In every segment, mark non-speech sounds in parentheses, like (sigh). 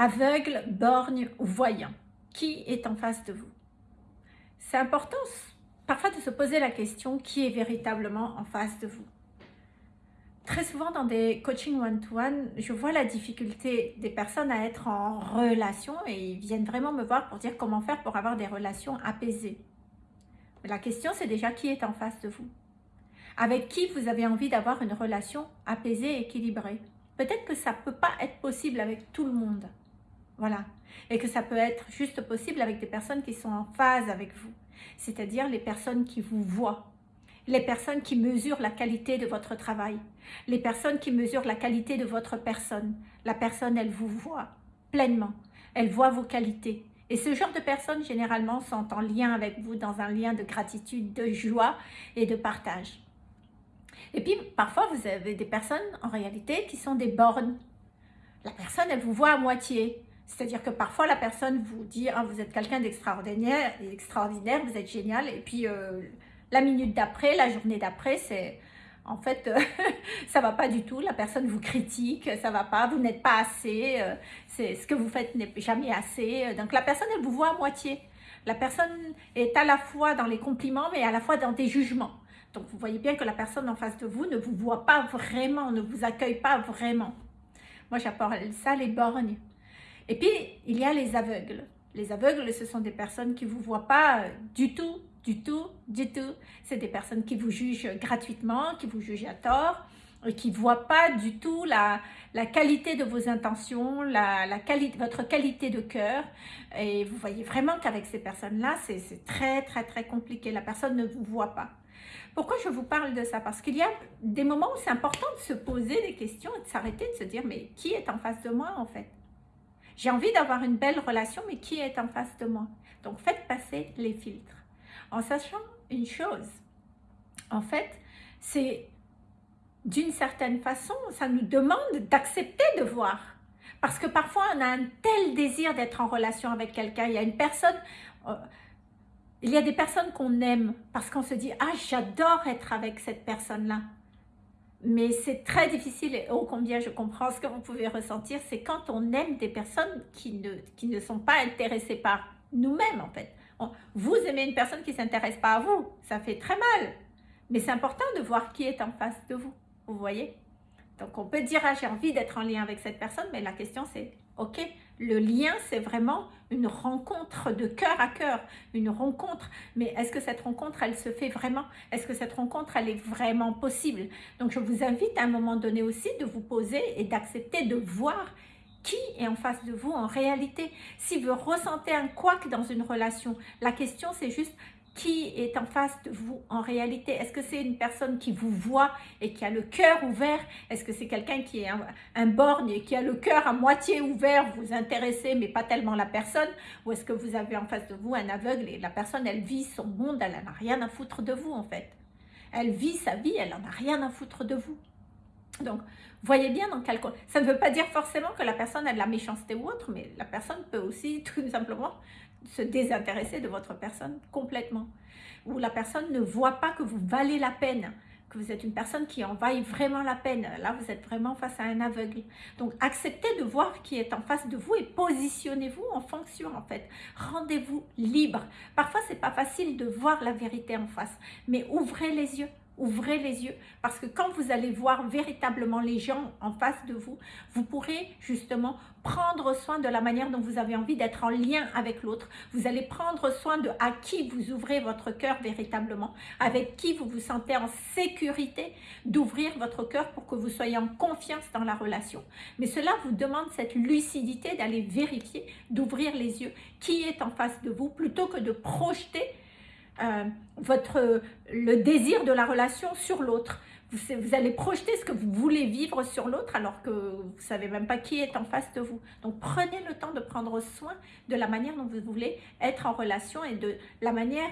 aveugle, borgne ou voyant. Qui est en face de vous? C'est important parfois de se poser la question qui est véritablement en face de vous? Très souvent dans des coachings one-to-one, je vois la difficulté des personnes à être en relation et ils viennent vraiment me voir pour dire comment faire pour avoir des relations apaisées. la question c'est déjà qui est en face de vous? Avec qui vous avez envie d'avoir une relation apaisée équilibrée? Peut-être que ça ne peut pas être possible avec tout le monde. Voilà. Et que ça peut être juste possible avec des personnes qui sont en phase avec vous. C'est-à-dire les personnes qui vous voient. Les personnes qui mesurent la qualité de votre travail. Les personnes qui mesurent la qualité de votre personne. La personne, elle vous voit pleinement. Elle voit vos qualités. Et ce genre de personnes, généralement, sont en lien avec vous, dans un lien de gratitude, de joie et de partage. Et puis, parfois, vous avez des personnes, en réalité, qui sont des bornes. La personne, elle vous voit à moitié. C'est-à-dire que parfois la personne vous dit ah, vous êtes quelqu'un d'extraordinaire, extraordinaire, vous êtes génial » et puis euh, la minute d'après, la journée d'après, c'est en fait ça (laughs) ça va pas du tout, la personne vous critique, ça va pas, vous n'êtes pas assez, euh, c'est ce que vous faites n'est jamais assez. Donc la personne elle vous voit à moitié. La personne est à la fois dans les compliments mais à la fois dans des jugements. Donc vous voyez bien que la personne en face de vous ne vous voit pas vraiment, ne vous accueille pas vraiment. Moi j'appelle ça les borgnes. Et puis, il y a les aveugles. Les aveugles, ce sont des personnes qui ne vous voient pas du tout, du tout, du tout. C'est des personnes qui vous jugent gratuitement, qui vous jugent à tort, et qui ne voient pas du tout la, qualité de vos intentions, votre qualité de cœur. Et vous voyez vraiment qu'avec ces personnes-là, c'est très, très, très compliqué. La personne ne vous voit pas. Pourquoi je vous parle de ça? Parce qu'il y a des moments où c'est important de se poser des questions et de s'arrêter, de se dire, mais qui est en face de moi en fait? J'ai envie d'avoir une belle relation, mais qui est en face de moi? Donc, faites passer les filtres. En sachant une chose, en fait, c'est d'une certaine façon, ça nous demande d'accepter de voir. Parce que parfois, on a un tel désir d'être en relation avec quelqu'un. Il y a une personne... Euh, il y a des personnes qu'on aime parce qu'on se dit « Ah, j'adore être avec cette personne-là » mais c'est très difficile et oh combien je comprends ce que vous pouvez ressentir, c'est quand on aime des personnes qui ne, qui ne sont pas intéressées par nous-mêmes en fait. Vous aimez une personne qui ne s'intéresse pas à vous, ça fait très mal. Mais c'est important de voir qui est en face de vous, vous voyez Donc on peut dire, ah, j'ai envie d'être en lien avec cette personne, mais la question c'est, ok, le lien, c'est vraiment une rencontre de cœur à cœur, une rencontre. Mais est-ce que cette rencontre, elle se fait vraiment? Est-ce que cette rencontre, elle est vraiment possible? Donc, je vous invite à un moment donné aussi de vous poser et d'accepter de voir qui est en face de vous en réalité. Si vous ressentez un couac dans une relation, la question c'est juste qui est en face de vous en réalité? Est-ce que c'est une personne qui vous voit et qui a le cœur ouvert? Est-ce que c'est quelqu'un qui est un, borgne et qui a le cœur à moitié ouvert, vous intéressez mais pas tellement la personne? Ou est-ce que vous avez en face de vous un aveugle et la personne elle vit son monde, elle n'en a rien à foutre de vous en fait. Elle vit sa vie, elle n'en a rien à foutre de vous. Donc, voyez bien dans quel... Ça ne veut pas dire forcément que la personne a de la méchanceté ou autre, mais la personne peut aussi (laughs) tout simplement se désintéresser de votre personne complètement. Ou la personne ne voit pas que vous valez la peine, que vous êtes une personne qui en vaille vraiment la peine. Là, vous êtes vraiment face à un aveugle. Donc, acceptez de voir qui est en face de vous et positionnez-vous en fonction, en fait. Rendez-vous libre. Parfois, c'est pas facile de voir la vérité en face, mais ouvrez les yeux ouvrez les yeux parce que quand vous allez voir véritablement les gens en face de vous, vous pourrez justement prendre soin de la manière dont vous avez envie d'être en lien avec l'autre. Vous allez prendre soin de à qui vous ouvrez votre cœur véritablement, avec qui vous vous sentez en sécurité d'ouvrir votre cœur pour que vous soyez en confiance dans la relation. Mais cela vous demande cette lucidité d'aller vérifier, d'ouvrir les yeux, qui est en face de vous, plutôt que de projeter euh, votre, le désir de la relation sur l'autre. Vous, allez projeter ce que vous voulez vivre sur l'autre alors que vous ne savez même pas qui est en face de vous. Donc prenez le temps de prendre soin de la manière dont vous voulez être en relation et de la manière,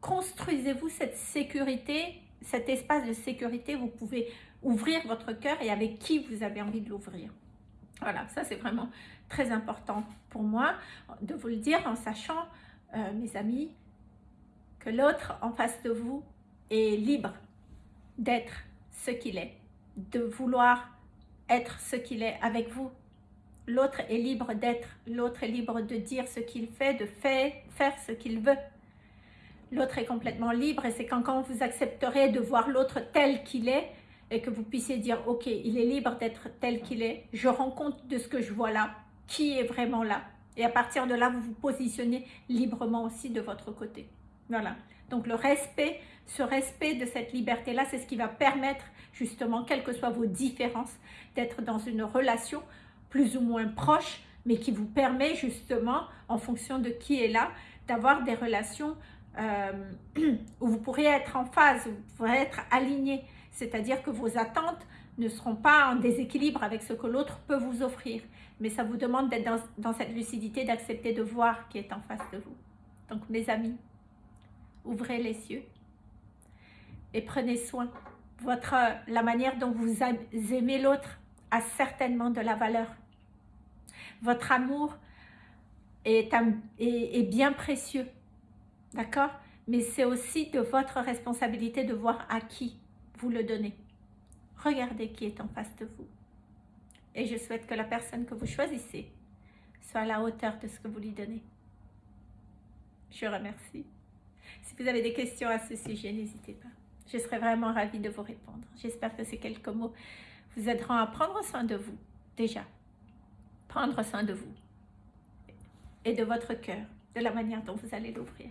construisez-vous cette sécurité, cet espace de sécurité, vous pouvez ouvrir votre cœur et avec qui vous avez envie de l'ouvrir. Voilà, ça c'est vraiment très important pour moi de vous le dire en sachant, euh, mes amis, l'autre en face de vous est libre d'être ce qu'il est, de vouloir être ce qu'il est avec vous. L'autre est libre d'être, l'autre est libre de dire ce qu'il fait, de faire, faire ce qu'il veut. L'autre est complètement libre et c'est quand, quand vous accepterez de voir l'autre tel qu'il est et que vous puissiez dire « Ok, il est libre d'être tel qu'il est, je rends compte de ce que je vois là, qui est vraiment là ?» Et à partir de là, vous vous positionnez librement aussi de votre côté. Voilà. Donc le respect, ce respect de cette liberté-là, c'est ce qui va permettre justement, quelles que soient vos différences, d'être dans une relation plus ou moins proche, mais qui vous permet justement, en fonction de qui est là, d'avoir des relations euh, (clears throat) où vous pourrez être en phase, où vous pourrez être aligné. C'est-à-dire que vos attentes ne seront pas en déséquilibre avec ce que l'autre peut vous offrir. Mais ça vous demande d'être dans, dans cette lucidité, d'accepter de voir qui est en face de vous. Donc mes amis, ouvrez les yeux et prenez soin. Votre, la manière dont vous aimez l'autre a certainement de la valeur. Votre amour est, est, est bien précieux, d'accord? Mais c'est aussi de votre responsabilité de voir à qui vous le donnez. Regardez qui est en face de vous. Et je souhaite que la personne que vous choisissez soit à la hauteur de ce que vous lui donnez. Je remercie. Si vous avez des questions à ce sujet, n'hésitez pas. Je serai vraiment ravie de vous répondre. J'espère que ces quelques mots vous aideront à prendre soin de vous, déjà. Prendre soin de vous et de votre cœur, de la manière dont vous allez l'ouvrir.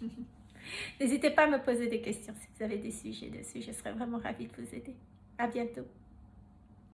(laughs) N'hésitez pas à me poser des questions si vous avez des sujets dessus. Je serai vraiment ravie de vous aider. À bientôt.